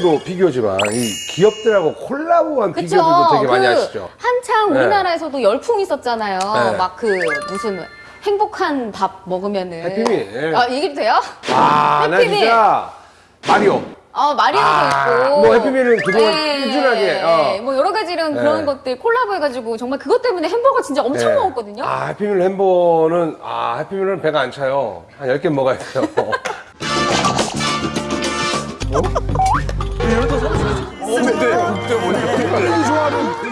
피규어도 피규어지만 이 기업들하고 콜라보한 그쵸? 피규어들도 되게 많이 그 하시죠. 한창 네. 우리나라에서도 열풍 있었잖아요. 네. 막그 무슨 행복한 밥 먹으면은. 해피밀. 아, 얘기도 돼요? 아, 나 해피밀. 마리오. 어, 마리오도 아, 있고. 뭐 해피밀은 그동안 꾸준하게, 어. 뭐 여러 가지 이런 그런 네. 것들 콜라보 해가지고 정말 그것 때문에 햄버거 진짜 엄청 네. 먹었거든요. 아, 해피밀 햄버거는, 아, 해피밀은 배가 안 차요. 한 10개 먹어야 돼요.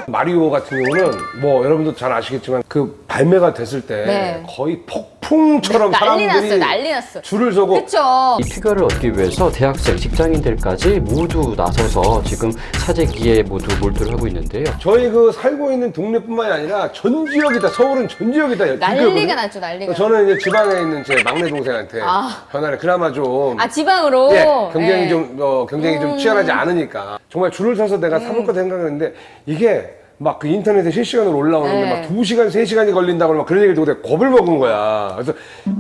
마리오 같은 경우는 뭐 여러분도 잘 아시겠지만 그 발매가 됐을 때 네. 거의 폭 풍처럼 난리 사람들이 났어요, 난리 났어. 줄을 서고 그쵸. 이 피규어를 얻기 위해서 대학생, 직장인들까지 모두 나서서 지금 사재기에 모두 몰두를 하고 있는데요. 저희 그 살고 있는 동네뿐만이 아니라 전 지역이 다 서울은 전 지역이 다 난리가. 났죠, 난리가. 저는 이제 지방에 있는 제 막내 동생한테 아. 전화를 그나마 좀 아, 지방으로? 예, 경쟁이 예. 좀 어, 경쟁이 좀 치열하지 않으니까 정말 줄을 서서 내가 음. 사볼 거 생각했는데 이게 막 그 인터넷에 실시간으로 올라오는데 네. 막 2시간, 3시간이 걸린다고 막 그런 얘기를 듣고 내가 겁을 먹은 거야. 그래서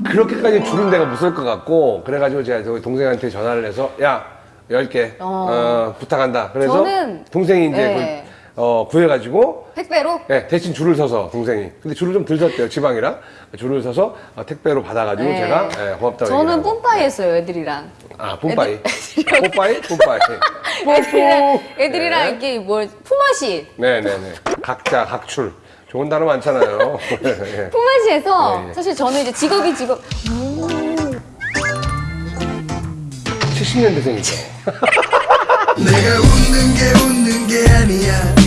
그렇게까지 줄은 내가 못설것 같고 그래가지고 제가 저희 동생한테 전화를 해서 야, 10개 어, 부탁한다. 그래서 저는- 동생이 이제 네. 그, 어, 구해가지고 택배로? 네, 대신 줄을 서서 동생이. 근데 줄을 좀덜 섰대요, 지방이라. 줄을 서서 어, 택배로 받아가지고 네. 제가 예, 고맙다고 저는. 뿜빠이 했어요, 애들이랑. 아, 뿜빠이. 뽀빠이? 뿜빠이. 애들이랑, 애들이랑 네. 이렇게 뭘, 품앗이. 네네네. 각자, 각출. 좋은 단어 많잖아요. 예. 품앗이에서 네, 네. 사실 저는 이제 직업이 직업 70년대생이죠. 내가 웃는 게 웃는 게 아니야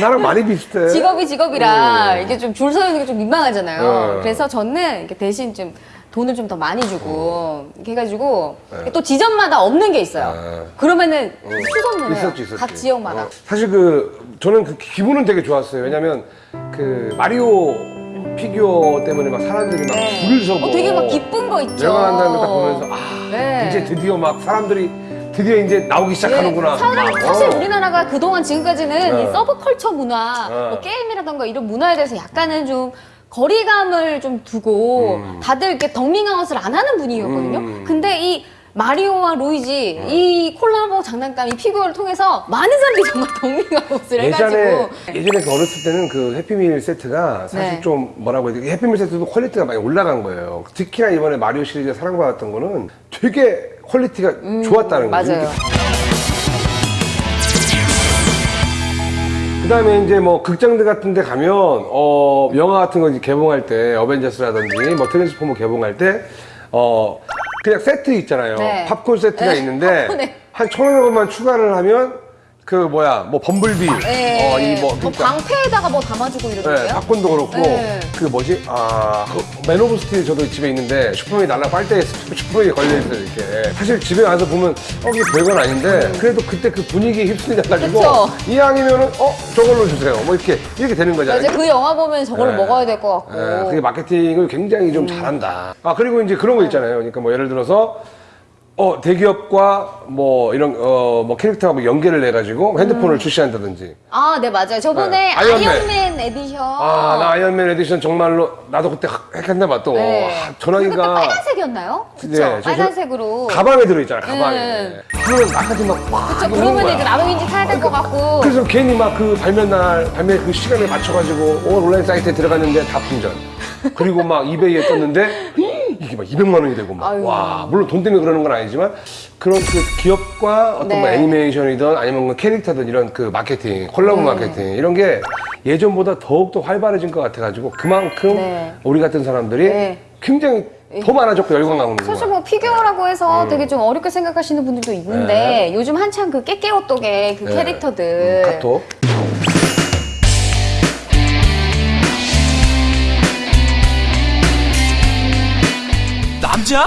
나랑 많이 비슷해. 직업이 직업이라 네. 이게 좀 줄 서 있는 게 좀 민망하잖아요. 네. 그래서 저는 이렇게 대신 좀 돈을 좀 더 많이 주고 이렇게 해가지고 네. 또 지점마다 없는 게 있어요. 네. 그러면은 수선을 해요. 있었지, 있었지. 각 지역마다. 어, 사실 그, 저는 그 기분은 되게 좋았어요. 왜냐면 그 마리오 피규어 때문에 막 사람들이 막 네. 줄을 서고. 어, 되게 막 기쁜 거 있죠. 내가 난 다음에 딱 보면서 아, 네. 이제 드디어 막 사람들이 드디어 이제 나오기 시작하는구나. 막, 사실 어. 우리나라가 그동안 지금까지는 네. 이 서브컬처 문화, 네. 뭐 게임이라던가 이런 문화에 대해서 약간은 좀 거리감을 좀 두고 다들 이렇게 덕밍아웃을 안 하는 분위기였거든요. 음. 근데 이 마리오와 루이지 이 콜라보 장난감 이 피규어를 통해서 많은 사람들이 정말 덕밍아웃을 해가지고 예전에 그 어렸을 때는 그 해피밀 세트가 사실 네. 좀 뭐라고 해야 되지 해피밀 세트도 퀄리티가 많이 올라간 거예요. 특히나 이번에 마리오 시리즈 사랑받았던 거는 되게 퀄리티가 좋았다는 거죠. 음, 맞아요. 그 다음에 이제 뭐 극장들 같은 데 가면 어 영화 같은 거 이제 개봉할 때 어벤져스라든지 뭐 트랜스포머 개봉할 때 어 그냥 세트 있잖아요. 네. 팝콘 세트가 네, 있는데. 한 천오백 원만 추가를 하면 그 뭐야 뭐 범블비 네. 어이뭐 뭐 방패에다가 뭐 담아주고 네, 이러던데요? 팝콘도 그렇고 네. 그 뭐지 아 그 맨 오브 스틸 저도 집에 있는데 슈퍼맨이 날라 빨대에 슈퍼맨이 걸려 있어요 이렇게 사실 집에 와서 보면 어 이게 별건 아닌데 그래도 그때 그 분위기에 휩쓸려 가지고 그쵸. 이왕이면은 어 저걸로 주세요 뭐 이렇게 이렇게 되는 거잖아요. 이제 그 영화 보면 저걸 네. 먹어야 될 것 같고. 예, 그게 마케팅을 굉장히 좀 잘한다. 아 그리고 이제 그런 거 있잖아요. 그러니까 뭐 예를 들어서 어 대기업과 뭐 이런 어 뭐 캐릭터가 뭐 연계를 해 가지고 핸드폰을 출시한다든지. 아, 네, 맞아요. 저번에 네, 아이언맨. 아이언맨, 에디션. 아 나 아이언맨 에디션 정말로 나도 그때 했겠나 봐 또. 네. 아, 전화기가 빨간색이었나요? 그쵸? 네, 저- 빨간색으로. 가방에 들어 있잖아 가방에. 네. 그러면 나까지 막 와. 그쵸, 그러면 이제 왠지 타야 될 것 같고. 그래서 괜히 막 그 발매 날 발매 그 시간에 맞춰 가지고 온 온라인 사이트에 들어갔는데 다 품절. 그리고 막 이베이에 떴는데 이게 막 200만 원이 되고 막 아유. 와 물론 돈 때문에 그러는 건 아니지만 그런 그 기업과 어떤 네. 뭐 애니메이션이든 아니면 뭐 캐릭터든 이런 그 마케팅 콜라보 마케팅 이런 게 예전보다 더욱 더 활발해진 것 같아가지고 그만큼 네. 우리 같은 사람들이 네. 굉장히 더 많아졌고 열광 나오는 거야. 사실 뭐 피규어라고 해서 되게 좀 어렵게 생각하시는 분들도 있는데 음. 네. 요즘 한창 그 깨깨오똑의 그 네. 캐릭터들 음, 카톡. 남자?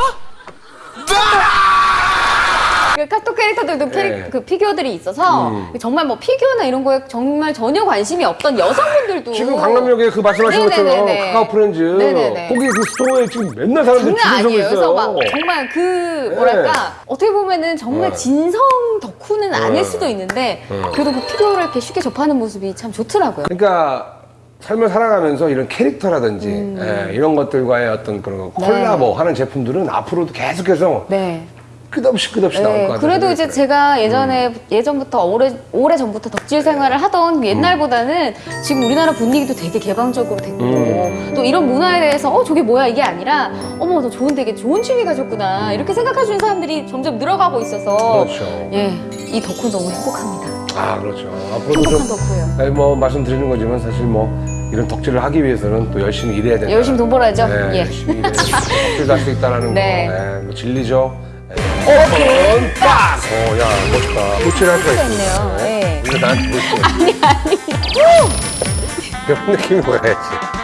그 카톡 캐릭터들도 캐릭, 네. 그 피규어들이 있어서 음. 정말 뭐 피규어나 이런 거에 정말 전혀 관심이 없던 여성분들도 지금 강남역에 그 말씀하신 것처럼 네네네네. 카카오 프렌즈 네네네. 거기 그 스토어에 지금 맨날 사람들이 장난 아니에요. 있어요. 그래서 막 정말 그 뭐랄까 어떻게 보면은 정말 네. 진성 덕후는 아닐 네. 수도 있는데 그래도 그 피규어를 이렇게 쉽게 접하는 모습이 참 좋더라고요. 그러니까 삶을 살아가면서 이런 캐릭터라든지 음. 예, 이런 것들과의 어떤 그런 콜라보 하는 제품들은 앞으로도 계속해서 네. 끝없이 끝없이 나올 것 네, 같아요. 그래도 이제 제가 예전에 예전부터 오래 오래 전부터 덕질 생활을 하던 그 옛날보다는 지금 우리나라 분위기도 되게 개방적으로 됐고 음. 또 이런 문화에 대해서 어 저게 뭐야 이게 아니라 어머 너 좋은 되게 좋은 취미 가졌구나 이렇게 생각해 주는 사람들이 점점 늘어가고 있어서 그렇죠. 예이 덕후 너무 행복합니다. 아 그렇죠. 앞으로도 행복한 좀 덕후예요. 아니, 뭐 말씀드리는 거지만 사실 뭐 이런 덕질을 하기 위해서는 또 열심히 일해야 된다. 열심히 돈 벌어야죠. 네, 예. 열심히 일해야 덕질도 할수 있다라는 네. 거. 네, 뭐 진리죠. 네. 오픈 빡! 어, 야 멋있다. 덕질을 할 수가 있어. 있네요. 네. 근데 나한테 보여줘. 아니 아니. 그런 느낌이 뭐야지.